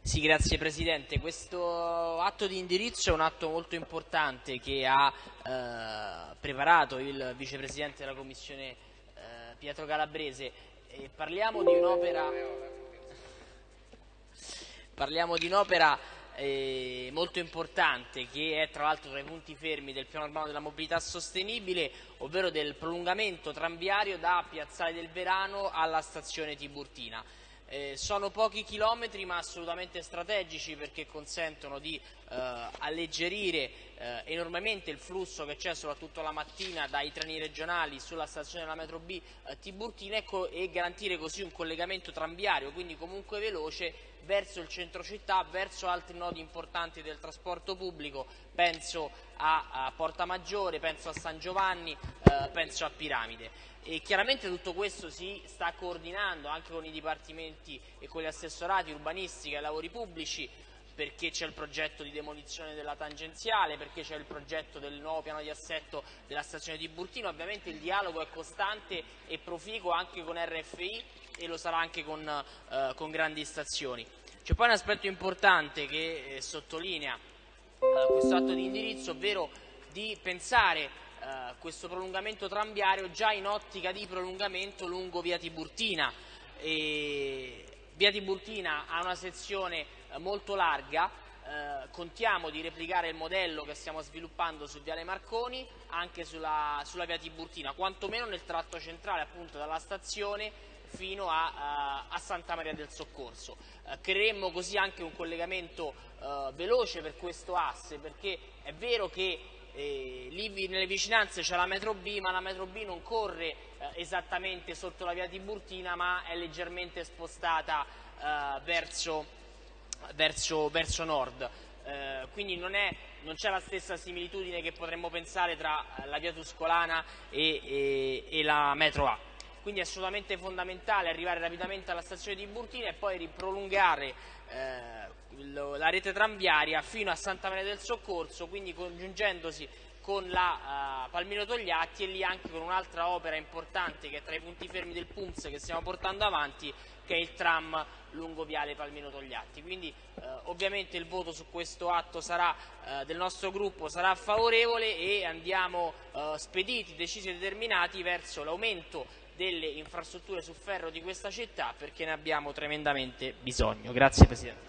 Sì, grazie Presidente. Questo atto di indirizzo è un atto molto importante che ha eh, preparato il Vicepresidente della Commissione eh, Pietro Calabrese. E parliamo di un'opera parliamo di un'opera eh, molto importante che è tra l'altro tra i punti fermi del piano urbano della mobilità sostenibile, ovvero del prolungamento tranviario da Piazzale del Verano alla stazione Tiburtina. Eh, sono pochi chilometri ma assolutamente strategici perché consentono di eh, alleggerire eh, enormemente il flusso che c'è soprattutto la mattina dai treni regionali sulla stazione della metro B eh, Tiburtina ecco, e garantire così un collegamento tranviario, quindi comunque veloce verso il centro città, verso altri nodi importanti del trasporto pubblico, penso a, a Porta Maggiore, penso a San Giovanni, eh, penso a Piramide. E chiaramente tutto questo si sta coordinando anche con i dipartimenti e con gli assessorati urbanistica e lavori pubblici perché c'è il progetto di demolizione della tangenziale, perché c'è il progetto del nuovo piano di assetto della stazione di Burtino, ovviamente il dialogo è costante e proficuo anche con RFI e lo sarà anche con, eh, con grandi stazioni. C'è poi un aspetto importante che eh, sottolinea eh, questo atto di indirizzo, ovvero di pensare eh, questo prolungamento tranviario già in ottica di prolungamento lungo via Tiburtina. E via Tiburtina ha una sezione eh, molto larga, eh, contiamo di replicare il modello che stiamo sviluppando su Viale Marconi anche sulla, sulla via Tiburtina, quantomeno nel tratto centrale appunto dalla stazione fino a, a, Santa Maria del Soccorso. Eh, creeremmo così anche un collegamento eh, veloce per questo asse perché è vero che eh, lì nelle vicinanze c'è la metro B, ma la metro B non corre eh, esattamente sotto la via Tiburtina, ma è leggermente spostata eh, verso, verso, verso, nord. Eh, quindi non, c'è la stessa similitudine che potremmo pensare tra eh, la via Tuscolana e, e, e la metro A quindi è assolutamente fondamentale arrivare rapidamente alla stazione di Burtina e poi riprolungare eh, la rete tranviaria fino a Santa Maria del Soccorso, quindi congiungendosi con la uh, Palmiro Togliatti e lì anche con un'altra opera importante che è tra i punti fermi del PUMS che stiamo portando avanti, che è il tram lungo viale Palmiro Togliatti. Quindi uh, ovviamente il voto su questo atto sarà, uh, del nostro gruppo sarà favorevole e andiamo spediti, decisi e determinati verso l'aumento delle infrastrutture su ferro di questa città perché ne abbiamo tremendamente bisogno. Grazie Presidente.